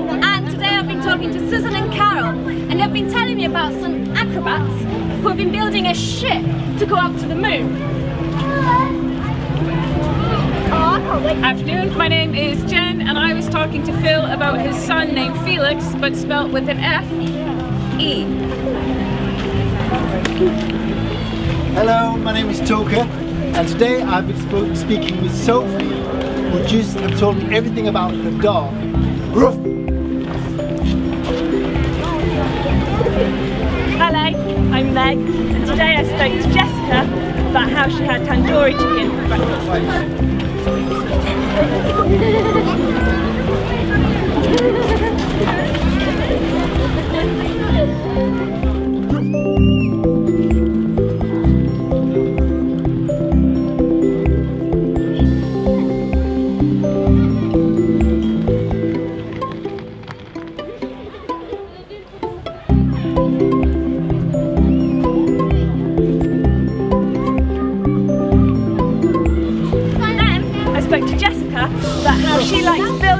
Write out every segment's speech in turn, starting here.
And today I've been talking to Susan and Carol and they've been telling me about some acrobats who have been building a ship to go up to the moon. Oh, Afternoon, my name is Jen and I was talking to Phil about his son named Felix but spelt with an F, E. Hello, my name is Toka and today I've been speaking with Sophie who just told me everything about the dog. Ruff! Hello, and today I spoke to Jessica about how she had tandoori chicken for breakfast.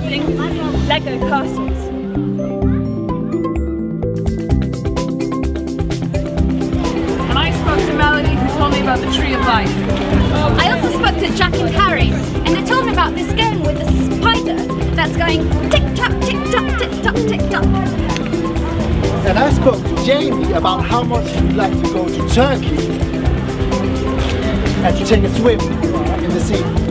Building Lego castles. And I spoke to Melody who told me about the Tree of Life. I also spoke to Jack and Harry and they told me about this game with a spider that's going tick tock, tick tock, tick tock, tick tock. And I spoke to Jamie about how much she'd like to go to Turkey and to take a swim in the sea.